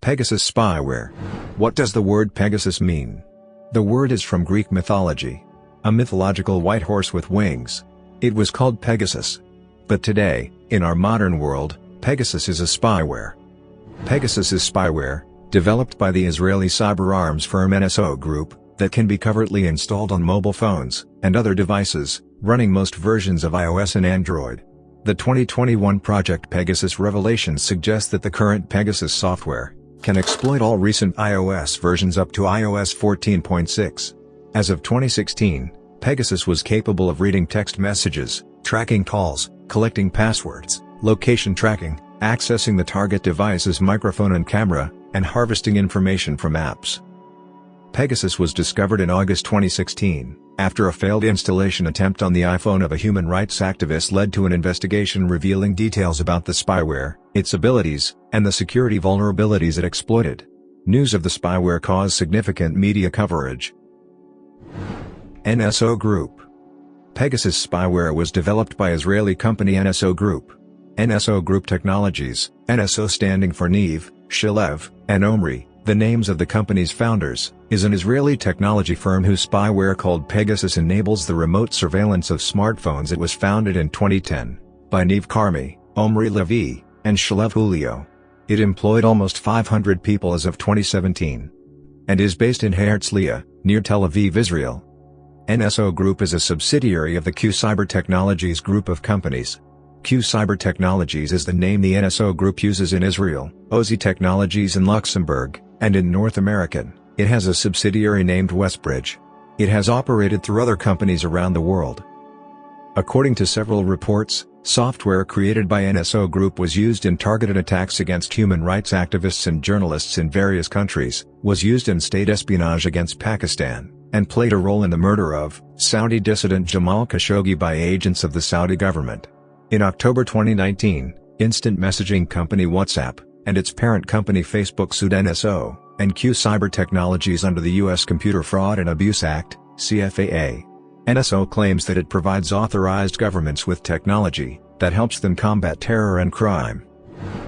Pegasus spyware. What does the word Pegasus mean? The word is from Greek mythology. A mythological white horse with wings. It was called Pegasus. But today, in our modern world, Pegasus is a spyware. Pegasus is spyware, developed by the Israeli cyber arms firm NSO Group, that can be covertly installed on mobile phones and other devices, running most versions of iOS and Android. The 2021 Project Pegasus revelations suggest that the current Pegasus software can exploit all recent iOS versions up to iOS 14.6. As of 2016, Pegasus was capable of reading text messages, tracking calls, collecting passwords, location tracking, accessing the target device's microphone and camera, and harvesting information from apps. Pegasus was discovered in August 2016, after a failed installation attempt on the iPhone of a human rights activist led to an investigation revealing details about the spyware, its abilities, and the security vulnerabilities it exploited. News of the spyware caused significant media coverage. NSO Group Pegasus spyware was developed by Israeli company NSO Group. NSO Group Technologies, NSO standing for Niv, Shalev, and Omri, the names of the company's founders, is an Israeli technology firm whose spyware called Pegasus enables the remote surveillance of smartphones. It was founded in 2010 by Niv Karmi, Omri Lavie, and Shalev Hulio. It employed almost 500 people as of 2017 and is based in Herzliya, near Tel Aviv, Israel. NSO Group is a subsidiary of the Q Cyber Technologies group of companies. Q Cyber Technologies is the name the NSO Group uses in Israel, OSY Technologies in Luxembourg, and in North American, it has a subsidiary named Westbridge. It has operated through other companies around the world. According to several reports, software created by NSO Group was used in targeted attacks against human rights activists and journalists in various countries, was used in state espionage against Pakistan, and played a role in the murder of Saudi dissident Jamal Khashoggi by agents of the Saudi government. In October 2019, instant messaging company WhatsApp, and its parent company Facebook sued NSO, and Q Cyber Technologies under the U.S. Computer Fraud and Abuse Act, CFAA. NSO claims that it provides authorized governments with technology that helps them combat terror and crime.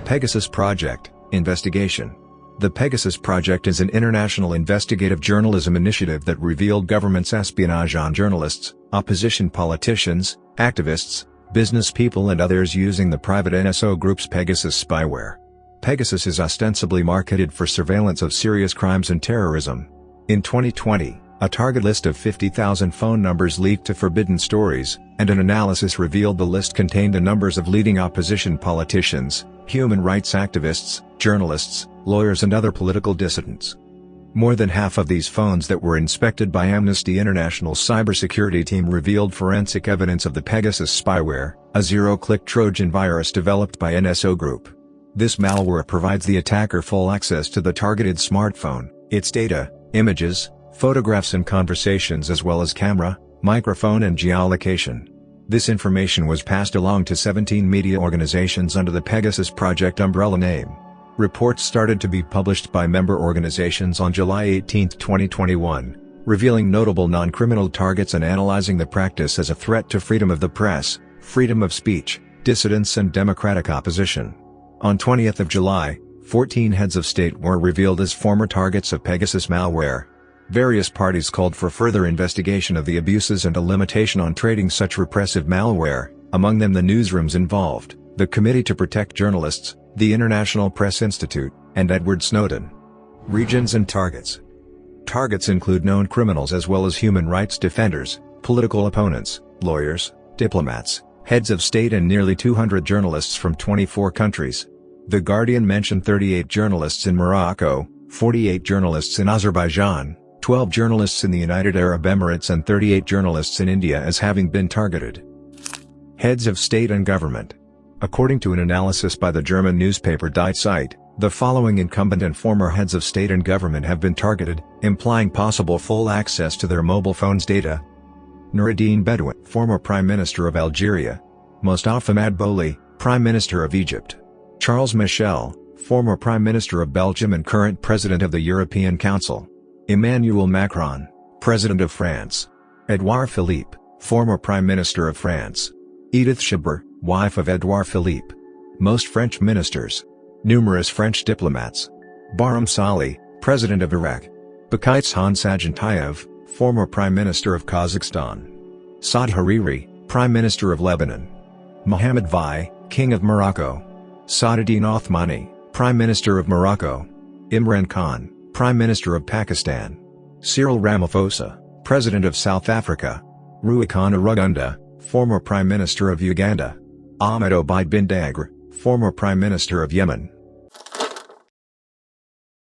Pegasus Project Investigation The Pegasus Project is an international investigative journalism initiative that revealed government's espionage on journalists, opposition politicians, activists, business people and others using the private NSO Group's Pegasus spyware. Pegasus is ostensibly marketed for surveillance of serious crimes and terrorism. In 2020, a target list of 50,000 phone numbers leaked to Forbidden Stories, and an analysis revealed the list contained the numbers of leading opposition politicians, human rights activists, journalists, lawyers and other political dissidents. More than half of these phones that were inspected by Amnesty International's cybersecurity team revealed forensic evidence of the Pegasus spyware, a zero-click Trojan virus developed by NSO Group. This malware provides the attacker full access to the targeted smartphone, its data, images, photographs and conversations as well as camera, microphone and geolocation. This information was passed along to 17 media organizations under the Pegasus Project umbrella name. Reports started to be published by member organizations on July 18, 2021, revealing notable non-criminal targets and analyzing the practice as a threat to freedom of the press, freedom of speech, dissidents and democratic opposition. On 20th of July, 14 heads of state were revealed as former targets of Pegasus malware. Various parties called for further investigation of the abuses and a limitation on trading such repressive malware, among them the newsrooms involved, the Committee to Protect Journalists, the International Press Institute, and Edward Snowden. Regions and targets Targets include known criminals as well as human rights defenders, political opponents, lawyers, diplomats, heads of state and nearly 200 journalists from 24 countries. The Guardian mentioned 38 journalists in Morocco, 48 journalists in Azerbaijan, 12 journalists in the United Arab Emirates and 38 journalists in India as having been targeted. Heads of state and government. According to an analysis by the German newspaper Die Zeit, the following incumbent and former heads of state and government have been targeted, implying possible full access to their mobile phones' data, Noureddine Bedoui, former Prime Minister of Algeria. Mostafa Madbouli, Prime Minister of Egypt. Charles Michel, former Prime Minister of Belgium and current President of the European Council. Emmanuel Macron, President of France. Edouard Philippe, former Prime Minister of France. Edith Chabert, wife of Edouard Philippe. Most French ministers. Numerous French diplomats. Barham Salih, President of Iraq. Bakytzhan Sagintayev, former Prime Minister of Kazakhstan. Saad Hariri, Prime Minister of Lebanon. Mohammed VI, King of Morocco. Saadeddine Othmani, Prime Minister of Morocco. Imran Khan, Prime Minister of Pakistan. Cyril Ramaphosa, President of South Africa. Ruhakana Rugunda, former Prime Minister of Uganda. Ahmed Obaid bin Dagr, former Prime Minister of Yemen.